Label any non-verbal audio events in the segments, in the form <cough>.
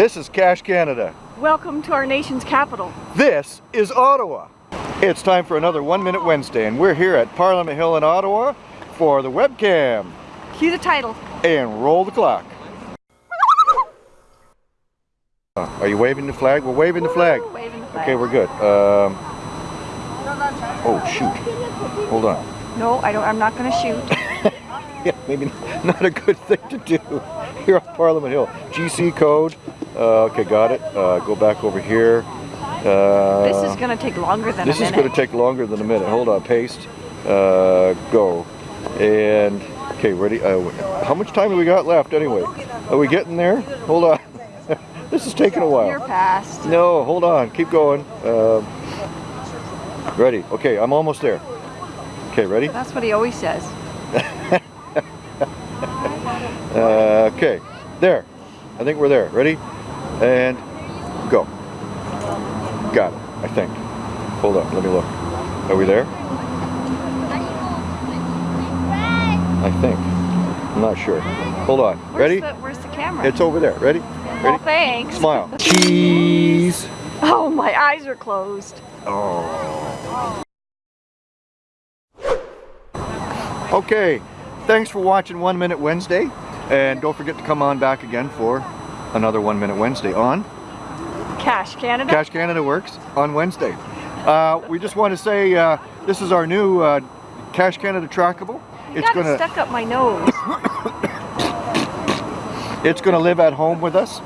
This is Cache Canada. Welcome to our nation's capital. This is Ottawa. It's time for another One Minute Wednesday and we're here at Parliament Hill in Ottawa for the webcam. Cue the title. And roll the clock. Are you waving the flag? We're waving the flag. Waving the flag. Okay, we're good. Um, oh shoot. Hold on. No, I don't. I'm not going to shoot. <laughs> Yeah, maybe not a good thing to do here on Parliament Hill. GC code. Uh, okay, got it. Uh, go back over here. Uh, this is going to take longer than a minute. This is going to take longer than a minute. Hold on, paste, uh, go, and okay, ready. Uh, how much time do we got left anyway? Are we getting there? Hold on. <laughs> this is taking a while. You're past. No, hold on. Keep going. Um ready. Okay, I'm almost there. Okay, ready? That's what he always says. <laughs> Uh, okay, there. I think we're there. Ready? And go. Got it, I think. Hold on, let me look. Are we there? I think. I'm not sure. Hold on. Where's Ready? The, where's the camera? It's over there. Ready? well, Ready? thanks. Smile. <laughs> Cheese. Oh, my eyes are closed. Oh. Okay, thanks for watching One Minute Wednesday. And don't forget to come on back again for another One Minute Wednesday on Cache Canada. Cache Canada Works on Wednesday. Uh, we just want to say uh, this is our new uh, Cache Canada trackable. You It's got gonna stuck up my nose. <coughs> it's gonna live at home with us,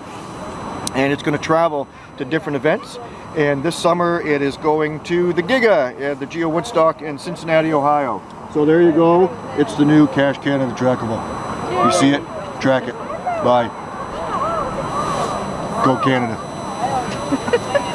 and it's gonna travel to different events. And this summer it is going to the Giga at the Geo Woodstock in Cincinnati, Ohio. So there you go. It's the new Cache Canada trackable. You see it? Track it. Bye. Go Canada. <laughs>